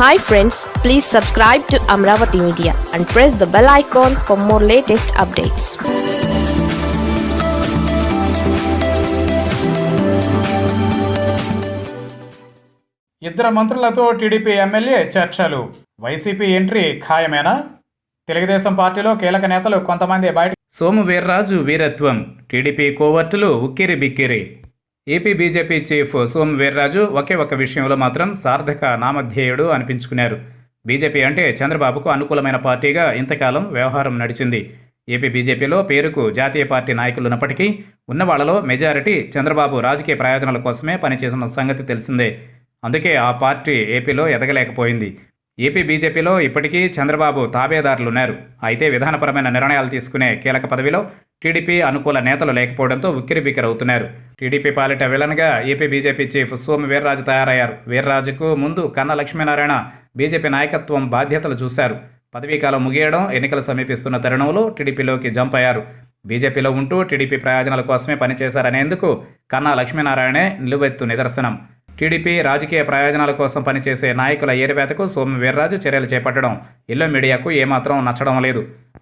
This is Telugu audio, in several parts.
Hi friends please subscribe to Amaravati media and press the bell icon for more latest updates ఇద్దరు మంత్రులతో టీడీపీ ఎమ్మెల్యే చర్చలు. వైసీపీ ఎంట్రీ ఖాయమేనా? తెలుగుదేశం పార్టీలో కీలక నేతలు కొంతమంది బయట సోము వీర్రాజు వీరత్వం టీడీపీ కోవర్టులు ఉక్కిరి బిక్కిరి. AP BJP chief Somu Veerraju ఒకే ఒక విషయంలో మాత్రం సార్థక నామధ్యేయుడు అనిపించుకున్నారు. బీజేపీ అంటే చంద్రబాబుకు అనుకూలమైన పార్టీగా ఇంతకాలం వ్యవహారం నడిచింది. ఏపీ బీజేపీలో పేరుకు జాతీయ పార్టీ నాయకులు ఉన్నప్పటికీ ఉన్న మెజారిటీ చంద్రబాబు రాజకీయ ప్రయోజనాల కోసమే పనిచేసిన సంగతి తెలిసిందే. అందుకే ఆ పార్టీ ఏపీలో ఎదగలేకపోయింది. ఏపీ బీజేపీలో ఇప్పటికీ చంద్రబాబు తాబేదారులున్నారు. అయితే విధానపరమైన నిర్ణయాలు తీసుకునే కీలక పదవిలో టీడీపీ అనుకూల నేతలు లేకపోవడంతో ఉక్కిరిబిక్కిరవుతున్నారు. టీడీపీ పాలిట విలన్గా AP BJP chief Somu Veerraju తయారయ్యారు. వీర్రాజుకు ముందు కన్న లక్ష్మీనారాయణ బీజేపీ నాయకత్వం బాధ్యతలు చూశారు. పదవీకాలం ముగియడం ఎన్నికలు సమీపిస్తున్న తరుణంలో టీడీపీలోకి జంప్ అయ్యారు. బీజేపీలో ఉంటూ టీడీపీ ప్రయోజనాల కోసమే పనిచేశారనేందుకు కన్నా లక్ష్మీనారాయణే నిలువెత్తు నిదర్శనం. టీడీపీ రాజకీయ ప్రయోజనాల కోసం పనిచేసే నాయకుల ఏరివేతకు సోము వీర్రాజు చర్యలు చేపట్టడం. ఇల్లు మీడియాకు ఏమాత్రం నచ్చడం లేదు.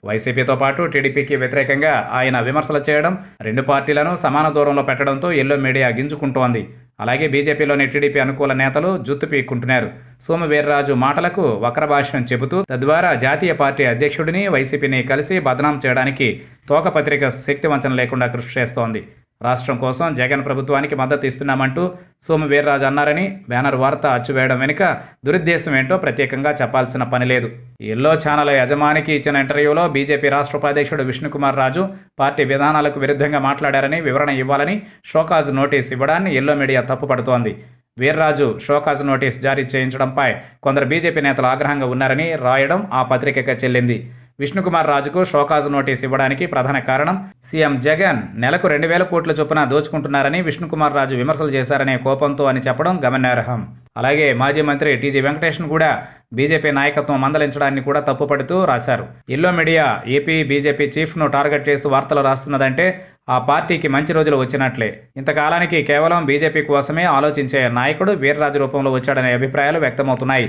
వైసీపీతో పాటు టీడీపీకి వ్యతిరేకంగా ఆయన విమర్శలు చేయడం రెండు పార్టీలను సమాన దూరంలో పెట్టడంతో ఎల్లో మీడియా గింజుకుంటోంది. అలాగే బీజేపీలోని టీడీపీ అనుకూల నేతలు జుత్తు పీక్కుంటున్నారు. సోము వీర్రాజు మాటలకు వక్రభాష్యం చెబుతూ తద్వారా జాతీయ పార్టీ అధ్యక్షుడిని వైసీపీని కలిసి బదనాం చేయడానికి తోకపత్రిక శక్తివంచన లేకుండా కృషి చేస్తోంది. రాష్ట్రం కోసం జగన్ ప్రభుత్వానికి మద్దతు ఇస్తున్నామంటూ సోము వీర్రాజు అన్నారని బ్యానర్ వార్త అచ్చువేయడం వెనుక దురుద్దేశం ఏంటో ప్రత్యేకంగా చెప్పాల్సిన పని లేదు. ఎల్లో ఛానల్ యజమానికి ఇచ్చిన ఇంటర్వ్యూలో బీజేపీ రాష్ట్ర ఉపాధ్యక్షుడు విష్ణుకుమార్ రాజు పార్టీ విధానాలకు విరుద్ధంగా మాట్లాడారని వివరణ ఇవ్వాలని షోకాజ్ నోటీస్ ఇవ్వడాన్ని ఎల్లో మీడియా తప్పుపడుతోంది. వీర్రాజు షోకాజ్ నోటీస్ జారీ చేయించడంపై కొందరు బీజేపీ నేతలు ఆగ్రహంగా ఉన్నారని రాయడం ఆ పత్రికగా చెల్లింది. విష్ణుకుమార్ రాజుకు షోకాజ్ నోటీస్ ఇవ్వడానికి ప్రధాన కారణం సీఎం జగన్ నెలకు రెండు వేల కోట్ల చొప్పున దోచుకుంటున్నారని విష్ణుకుమార్ రాజు విమర్శలు చేశారనే కోపంతో అని చెప్పడం గమనార్హం. అలాగే మాజీ మంత్రి టీజీ వెంకటేష్ను కూడా బీజేపీ నాయకత్వం మందలించడాన్ని కూడా తప్పుపడుతూ రాశారు. ఎల్లో మీడియా ఏపీ బీజేపీ చీఫ్ను టార్గెట్ చేస్తూ వార్తలు రాస్తున్నదంటే ఆ పార్టీకి మంచి రోజులు వచ్చినట్లే. ఇంతకాలానికి కేవలం బీజేపీ కోసమే ఆలోచించే నాయకుడు వీర్రాజు రూపంలో వచ్చాడనే అభిప్రాయాలు వ్యక్తమవుతున్నాయి.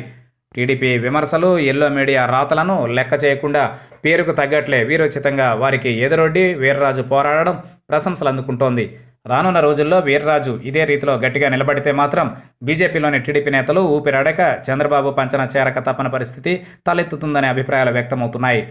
టీడీపీ విమర్శలు ఎల్లో మీడియా రాతలను లెక్క చేయకుండా పేరుకు తగ్గట్లే వీరోచితంగా వారికి ఎదురొడ్డి వీర్రాజు పోరాడడం ప్రశంసలు అందుకుంటోంది. రానున్న రోజుల్లో వీర్రాజు ఇదే రీతిలో గట్టిగా నిలబడితే మాత్రం బీజేపీలోని టీడీపీ నేతలు ఊపిరాడక చంద్రబాబు పంచన చేరక తప్పని పరిస్థితి తలెత్తుతుందనే అభిప్రాయాలు వ్యక్తమవుతున్నాయి.